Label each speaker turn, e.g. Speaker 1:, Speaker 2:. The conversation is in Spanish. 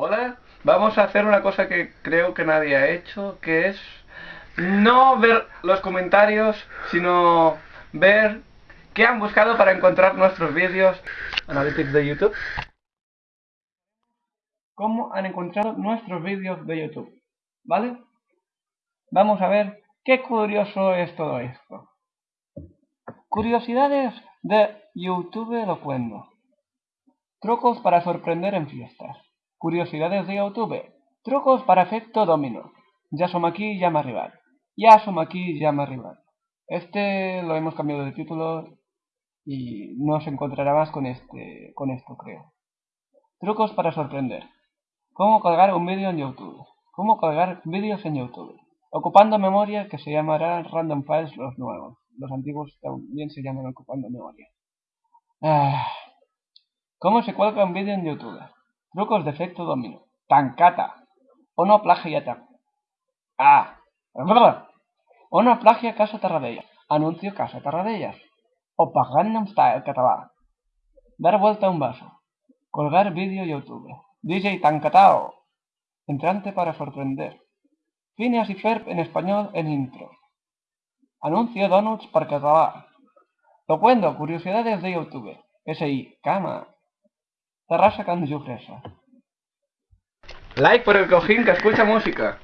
Speaker 1: Hola, vamos a hacer una cosa que creo que nadie ha hecho, que es no ver los comentarios, sino ver qué han buscado para encontrar nuestros vídeos. Analytics de YouTube. ¿Cómo han encontrado nuestros vídeos de YouTube? ¿Vale? Vamos a ver qué curioso es todo esto. Curiosidades de YouTube lo cuento. Trucos para sorprender en fiestas. Curiosidades de YouTube. Trucos para efecto domino. Ya som aquí, llama rival. Ya som aquí, llama rival. Este lo hemos cambiado de título y no se encontrará más con este, con esto creo. Trucos para sorprender. Cómo colgar un vídeo en YouTube. Cómo colgar vídeos en YouTube. Ocupando memoria que se llamará random files los nuevos. Los antiguos también se llaman ocupando memoria. Ah. ¿Cómo se cuelga un vídeo en YouTube? Trucos de efecto domino. Tancata. O no plagiata. Ah. O no plagia Casa Tarradellas. Anuncio Casa Tarradellas. O Gangnam Style català. Dar vuelta a un vaso. Colgar vídeo YouTube. DJ Tancatao. Entrante para sorprender. Phineas y Ferb en español en intro. Anuncio Donuts para català. Lo cuento, curiosidades de YouTube. SI, cama. Terrassa Can Jofresa.
Speaker 2: Like por el cojín que escucha música.